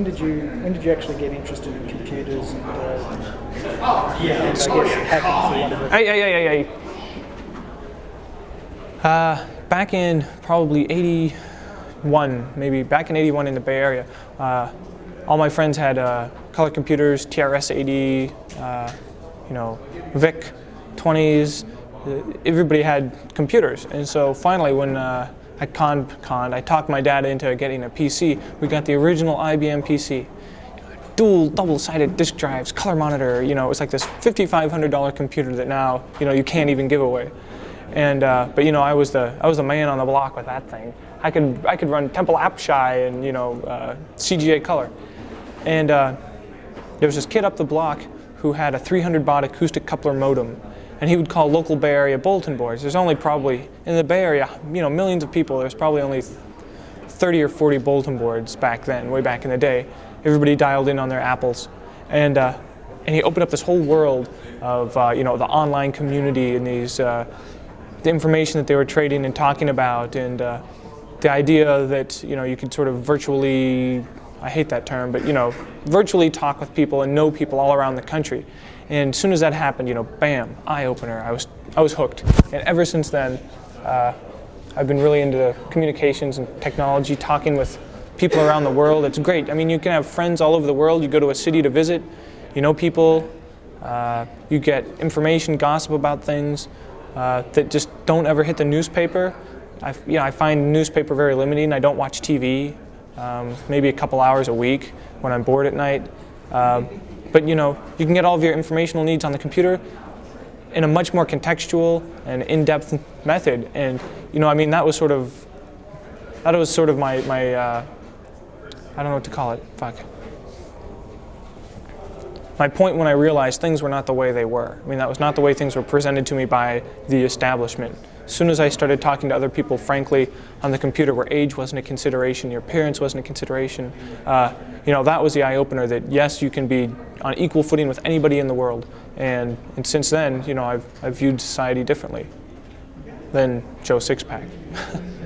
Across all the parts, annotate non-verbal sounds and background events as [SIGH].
When did you when did you actually get interested in computers and, uh, and I guess hacking for want of a Hey, hey, hey, hey, hey. Uh, back in probably 81, maybe back in 81 in the Bay Area, uh, all my friends had uh, color computers, TRS-80, uh, you know, VIC 20s. Uh, Everybody had computers, and so finally, when uh, I con, con, I talked my dad into getting a PC. We got the original IBM PC dual double-sided disk drives, color monitor. You know, it was like this $5,500 computer that now you know you can't even give away. And uh, but you know, I was the I was the man on the block with that thing. I could I could run Temple Apshai and you know uh, CGA Color. And uh, there was this kid up the block who had a 300 baud acoustic coupler modem, and he would call local Bay Area bulletin boards. There's only probably in the Bay Area, you know, millions of people. There's probably only 30 or 40 bulletin boards back then, way back in the day. Everybody dialed in on their apples, and uh, and he opened up this whole world of uh, you know the online community and these uh, the information that they were trading and talking about, and uh, the idea that you know you could sort of virtually I hate that term, but you know virtually talk with people and know people all around the country. And as soon as that happened, you know, bam, eye opener. I was I was hooked, and ever since then. Uh, I've been really into communications and technology, talking with people around the world. It's great. I mean, you can have friends all over the world. You go to a city to visit, you know people, uh, you get information, gossip about things uh, that just don't ever hit the newspaper. I, you know, I find newspaper very limiting. I don't watch TV, um, maybe a couple hours a week when I'm bored at night. Uh, but you know, you can get all of your informational needs on the computer in a much more contextual and in-depth method. And you know, I mean, that was sort of that was sort of my my uh, I don't know what to call it. Fuck. My point when I realized things were not the way they were. I mean, that was not the way things were presented to me by the establishment. As soon as I started talking to other people, frankly, on the computer where age wasn't a consideration, your appearance wasn't a consideration, uh, you know, that was the eye-opener that yes, you can be on equal footing with anybody in the world. And, and since then, you know, I've, I've viewed society differently than Joe Sixpack. [LAUGHS]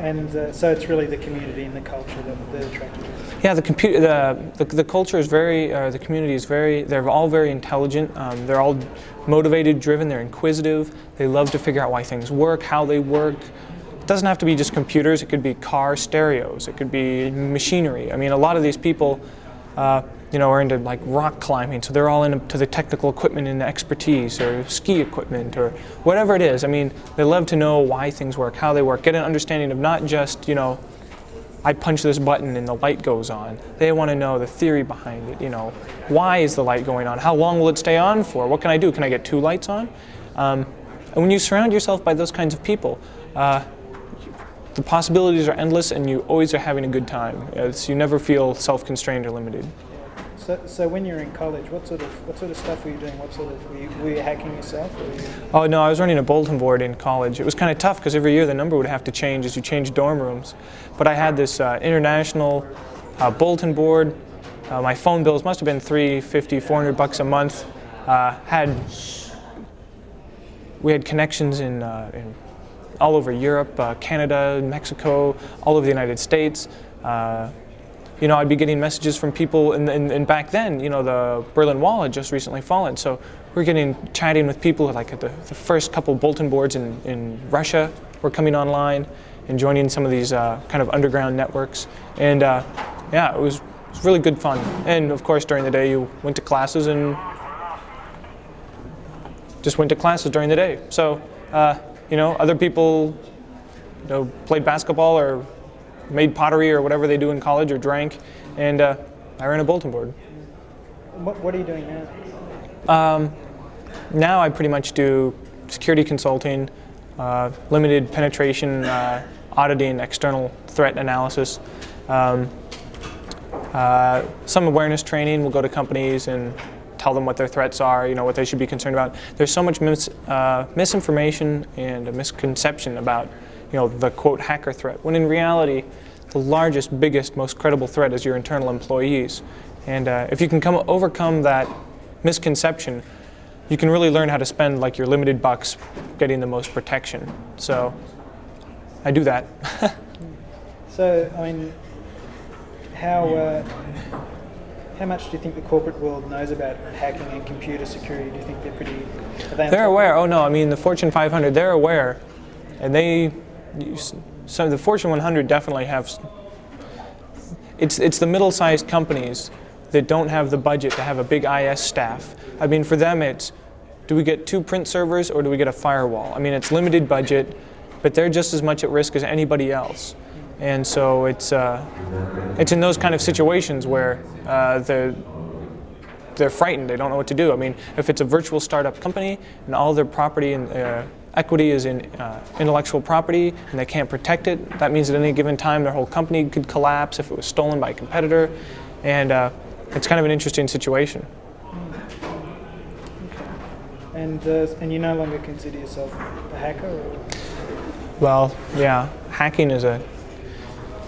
and uh, so it's really the community and the culture that, that attracted you. Yeah, the, the, the, the culture is very, uh, the community is very, they're all very intelligent. Um, they're all motivated, driven, they're inquisitive. They love to figure out why things work, how they work. It doesn't have to be just computers, it could be car stereos, it could be machinery. I mean, a lot of these people, uh, you know, are into like rock climbing, so they're all into the technical equipment and the expertise, or ski equipment, or whatever it is. I mean, they love to know why things work, how they work, get an understanding of not just, you know, I punch this button and the light goes on. They want to know the theory behind it. You know, why is the light going on? How long will it stay on for? What can I do? Can I get two lights on? Um, and when you surround yourself by those kinds of people, uh, the possibilities are endless, and you always are having a good time. It's, you never feel self-constrained or limited. So, so when you were in college, what sort of what sort of stuff were you doing? What sort of were you, were you hacking yourself? You... Oh no, I was running a bulletin board in college. It was kind of tough because every year the number would have to change as you change dorm rooms. But I had this uh, international uh, bulletin board. Uh, my phone bills must have been 350, 400 bucks a month. Uh, had we had connections in, uh, in all over Europe, uh, Canada, Mexico, all over the United States you know, I'd be getting messages from people, and, and, and, back then, you know, the Berlin Wall had just recently fallen, so we're getting chatting with people like at the, the first couple bulletin boards in, in Russia were coming online and joining some of these uh, kind of underground networks, and uh, yeah, it was, it was really good fun. And of course, during the day, you went to classes and just went to classes during the day. So, uh, you know, other people, you know, played basketball or made pottery or whatever they do in college or drank, and uh, I ran a bulletin board. What, what are you doing now? Um, now I pretty much do security consulting, uh, limited penetration uh, auditing, external threat analysis, um, uh, some awareness training. We'll go to companies and tell them what their threats are, you know, what they should be concerned about. There's so much mis uh, misinformation and a misconception about you know, the quote hacker threat, when in reality, the largest, biggest, most credible threat is your internal employees. And uh, if you can come overcome that misconception, you can really learn how to spend like your limited bucks getting the most protection. So I do that. [LAUGHS] so, I mean, how uh, how much do you think the corporate world knows about hacking and computer security? Do you think they're pretty? Are they they're aware. Oh no, I mean the Fortune 500. They're aware, and they. So the Fortune 100 definitely have. It's it's the middle-sized companies that don't have the budget to have a big IS staff. I mean, for them, it's do we get two print servers or do we get a firewall? I mean, it's limited budget, but they're just as much at risk as anybody else. And so it's uh, it's in those kind of situations where uh, the they're frightened. They don't know what to do. I mean, if it's a virtual startup company and all their property and uh, equity is in uh, intellectual property and they can't protect it, that means at any given time their whole company could collapse if it was stolen by a competitor. And uh, it's kind of an interesting situation. And uh, and you no longer consider yourself a hacker? Or? Well, yeah, hacking is a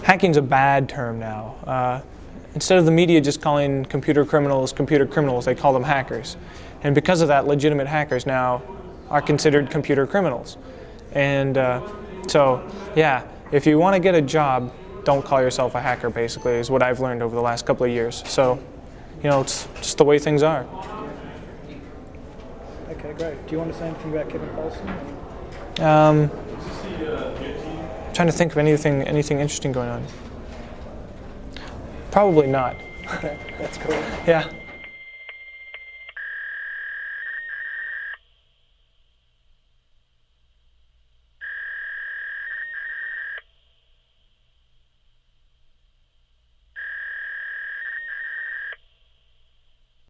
hacking's a bad term now. Uh, instead of the media just calling computer criminals computer criminals, they call them hackers. And because of that, legitimate hackers now are considered computer criminals. And uh, so, yeah, if you want to get a job, don't call yourself a hacker. Basically, is what I've learned over the last couple of years. So, you know, it's just the way things are. Okay, great. Do you want to say anything about Kevin Poulsen? Um, trying to think of anything anything interesting going on. Probably not. Okay, [LAUGHS] that's cool. Yeah.